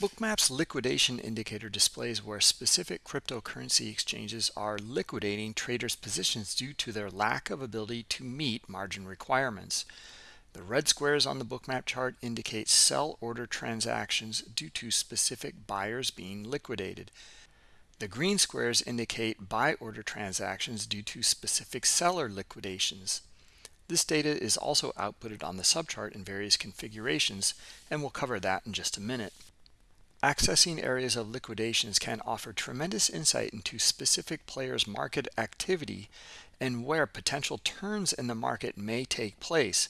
Bookmap's liquidation indicator displays where specific cryptocurrency exchanges are liquidating traders' positions due to their lack of ability to meet margin requirements. The red squares on the bookmap chart indicate sell order transactions due to specific buyers being liquidated. The green squares indicate buy order transactions due to specific seller liquidations. This data is also outputted on the subchart in various configurations, and we'll cover that in just a minute. Accessing areas of liquidations can offer tremendous insight into specific players' market activity and where potential turns in the market may take place.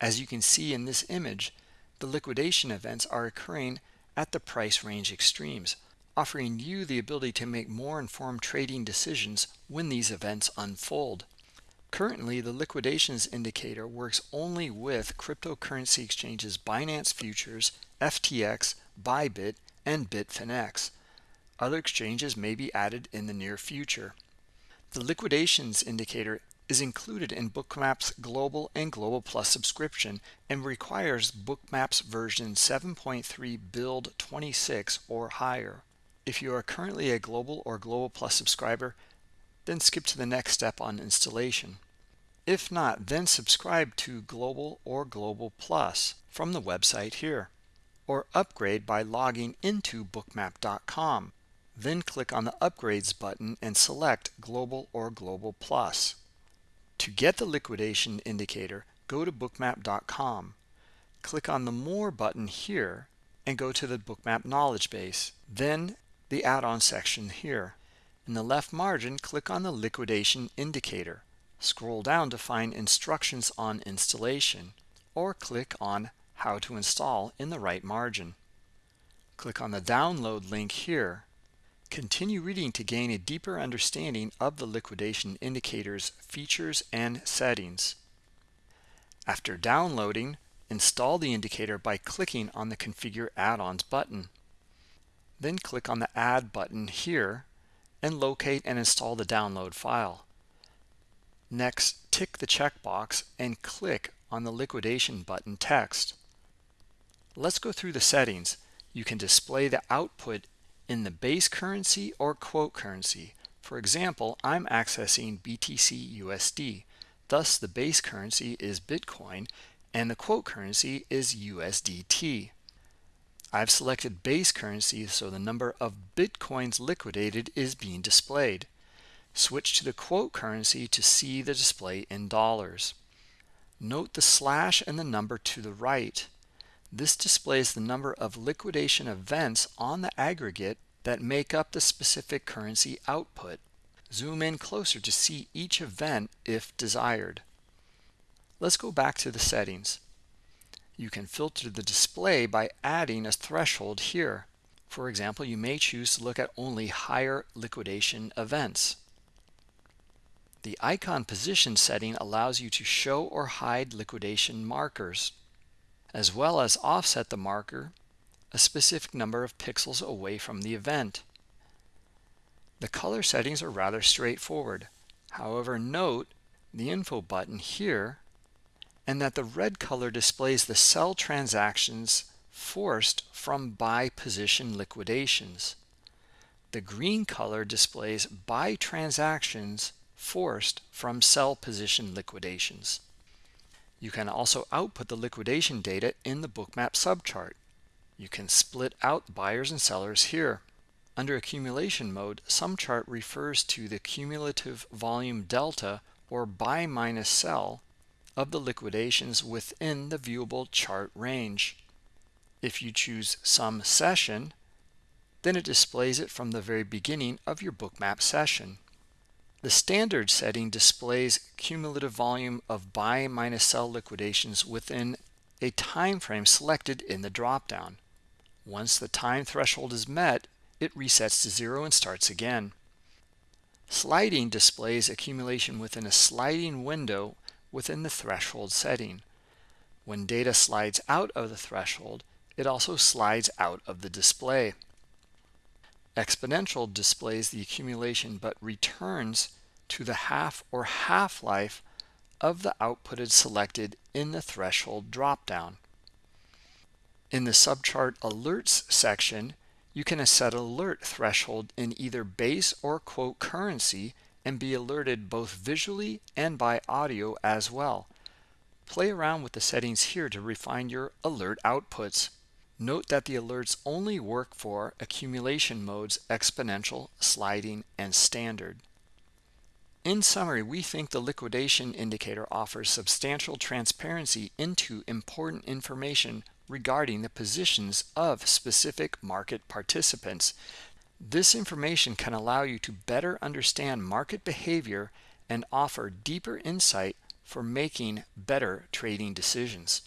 As you can see in this image, the liquidation events are occurring at the price range extremes, offering you the ability to make more informed trading decisions when these events unfold. Currently, the liquidations indicator works only with cryptocurrency exchanges Binance Futures, FTX, Bybit, and Bitfinex. Other exchanges may be added in the near future. The liquidations indicator is included in Bookmap's Global and Global Plus subscription and requires Bookmap's version 7.3 build 26 or higher. If you are currently a Global or Global Plus subscriber, then skip to the next step on installation. If not, then subscribe to Global or Global Plus from the website here or upgrade by logging into bookmap.com. Then click on the Upgrades button and select Global or Global Plus. To get the liquidation indicator, go to bookmap.com. Click on the More button here and go to the Bookmap knowledge base, then the add-on section here. In the left margin, click on the liquidation indicator. Scroll down to find instructions on installation or click on how to install in the right margin. Click on the download link here. Continue reading to gain a deeper understanding of the liquidation indicator's features and settings. After downloading, install the indicator by clicking on the Configure Add-ons button. Then click on the Add button here and locate and install the download file. Next, tick the checkbox and click on the liquidation button text. Let's go through the settings. You can display the output in the base currency or quote currency. For example, I'm accessing BTC USD. Thus, the base currency is Bitcoin and the quote currency is USDT. I've selected base currency so the number of Bitcoins liquidated is being displayed. Switch to the quote currency to see the display in dollars. Note the slash and the number to the right. This displays the number of liquidation events on the aggregate that make up the specific currency output. Zoom in closer to see each event if desired. Let's go back to the settings. You can filter the display by adding a threshold here. For example, you may choose to look at only higher liquidation events. The icon position setting allows you to show or hide liquidation markers as well as offset the marker a specific number of pixels away from the event. The color settings are rather straightforward. However, note the info button here and that the red color displays the sell transactions forced from buy position liquidations. The green color displays buy transactions forced from sell position liquidations. You can also output the liquidation data in the bookmap subchart. You can split out buyers and sellers here. Under accumulation mode, SumChart refers to the cumulative volume delta or buy minus sell of the liquidations within the viewable chart range. If you choose sum session, then it displays it from the very beginning of your bookmap session. The standard setting displays cumulative volume of buy minus sell liquidations within a time frame selected in the dropdown. Once the time threshold is met, it resets to zero and starts again. Sliding displays accumulation within a sliding window within the threshold setting. When data slides out of the threshold, it also slides out of the display. Exponential displays the accumulation but returns to the half or half-life of the outputted selected in the threshold dropdown. In the subchart alerts section, you can set alert threshold in either base or quote currency and be alerted both visually and by audio as well. Play around with the settings here to refine your alert outputs. Note that the alerts only work for accumulation modes exponential, sliding, and standard. In summary, we think the liquidation indicator offers substantial transparency into important information regarding the positions of specific market participants. This information can allow you to better understand market behavior and offer deeper insight for making better trading decisions.